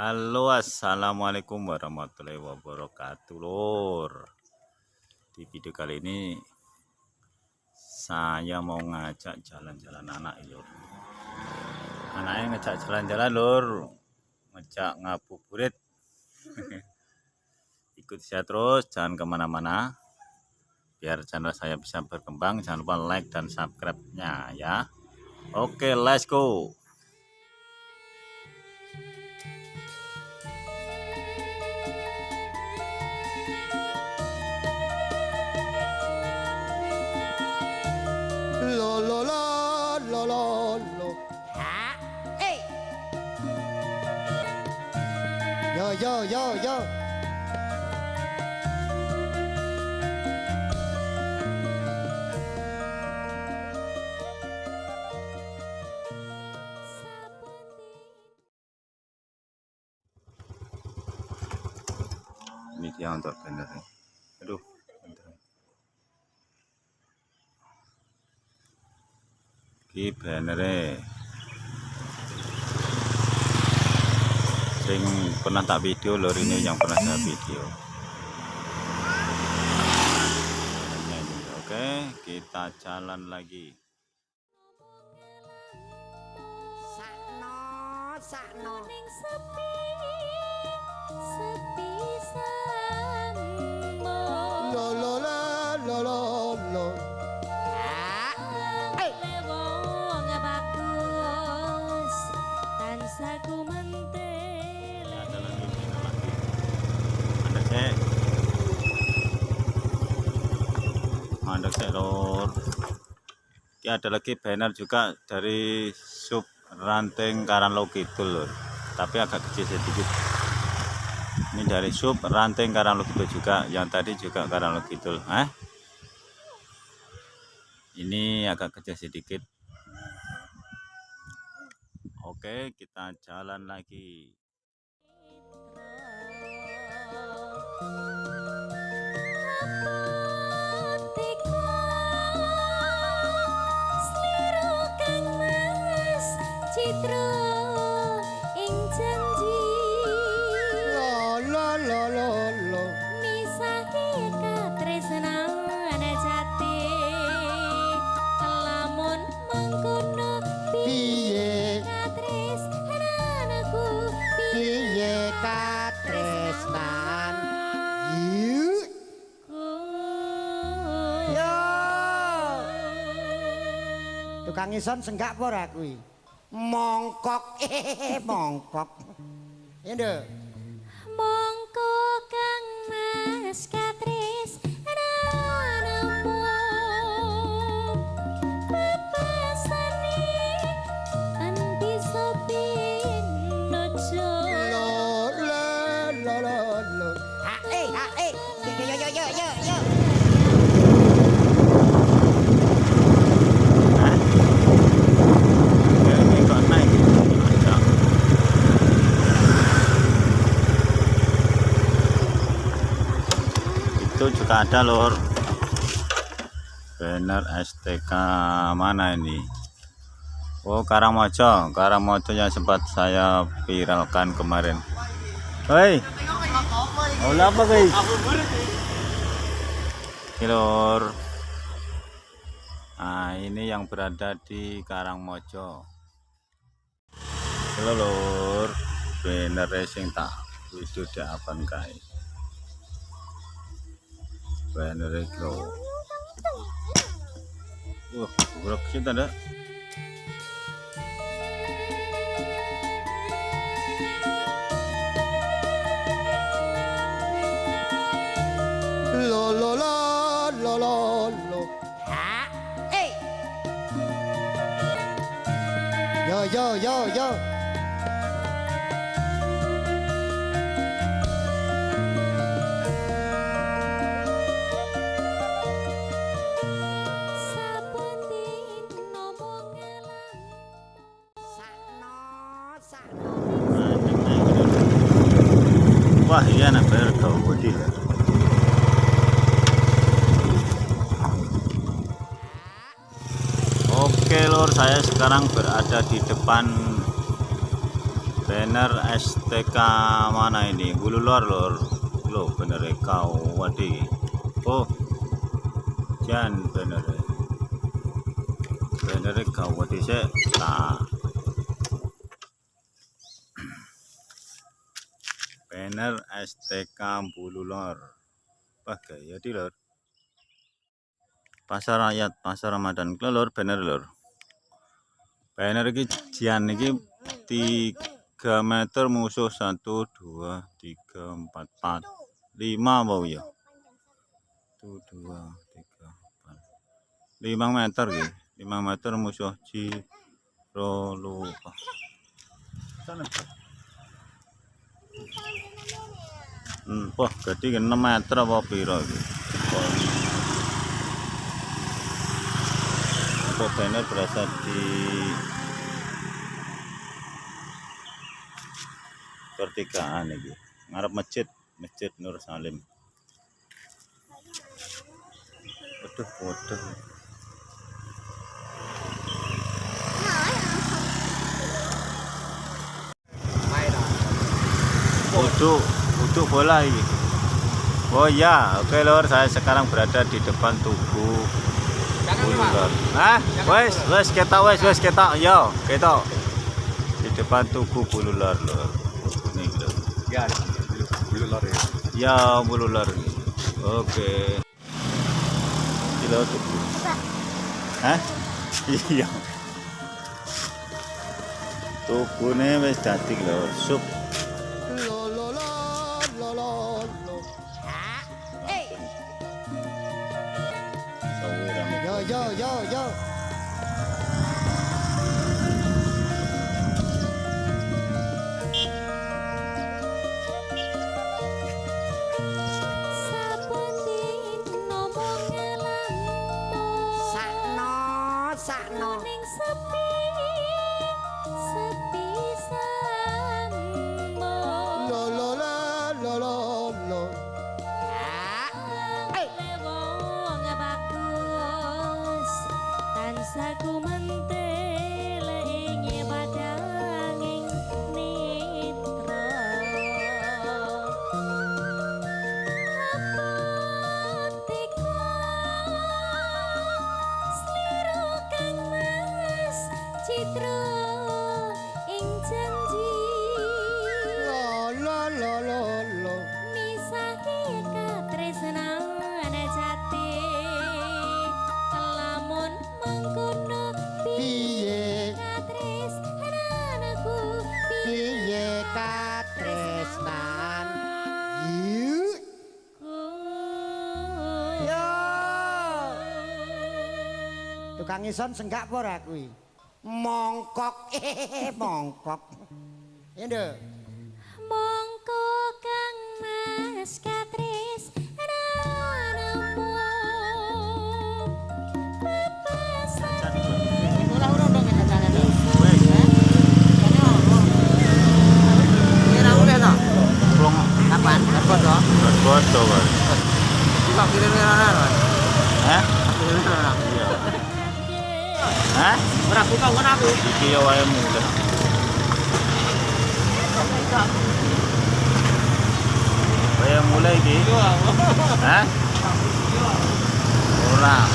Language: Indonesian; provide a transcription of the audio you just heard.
Halo assalamualaikum warahmatullahi wabarakatuh. Lor di video kali ini saya mau ngajak jalan-jalan anak lor anaknya ngajak jalan-jalan lor ngajak ngabuburit. Ikut saya terus jangan ke mana-mana. Biar channel saya bisa berkembang jangan lupa like dan subscribe nya ya. Oke let's go yo yo yo. Yo ini dia untuk bannernya aduh bentar. ini bannernya sing pernah tak video lor ini yang pernah saya video. Oke kita jalan lagi. Sakno sakno ada cek lor ini ada lagi banner juga dari sub ranting Karanglo Kidul lor tapi agak kecil sedikit. Ini dari sub ranting Karanglo Kidul juga. Yang tadi juga Karanglo Kidul eh ini agak kecil sedikit. Oke kita jalan lagi. Citra tukang ison senggak apa ora kuwi? Mongkok. Eh mongkok. Ya nduk. Mongko kang mas katres itu juga ada lor banner STK mana ini? Oh Karangmojo Karangmojo yang sempat saya viralkan kemarin. Hei! Oh apa guys? Ini lor Nah, ini yang berada di Karangmojo. Halo lur, bener racing tak video di apa kai. Bener itu. Wah, buruk cinta dah. lo lo lo lo lo lo ha eh yo yo yo yo Lah. Oke lor, saya sekarang berada di depan banner STK mana ini? Bulu lor lor lo banner kau wadi oh jan banner banner kau wadi se nah banner STK bulu lor. Pakai ya di lor? Pasar rakyat pasar ramadan. Kuwi lor banner lor. Banner iki jan iki 3 meter musuh. 1 2 3 4 4 5 bau ya? 1 2 3 4 5 meter iki 5 meter musuh Jiro lupa. Sana wah, jadi 6 meter apa piro iki? Untuk banner berasal di pertigaan iki. Ngarep masjid, Masjid Nur Salim. Waduh, waduh. Uduk, uduk bola ini. Oh ya, oke lor, saya sekarang berada di depan tugu Bulu lor. Hah? Wes, wes kita wes, wes kita, yo, kita di depan tugu bulu lor. Ini lor. Ya, bulu lor ya. Ya, bulu lor. Oke. Lor tugu. Hah? Iya. Tugune wis dadi lor, sup. Tukang ison senggak apa ora kuwi? Mongkok, eh mongkok. Ya nduk. mongko kang mas katresnanmu Hả? Con đạp con có đạp luôn. Kêu em mua. rồi. Bây em mua lên gì? Hả? Mua nào?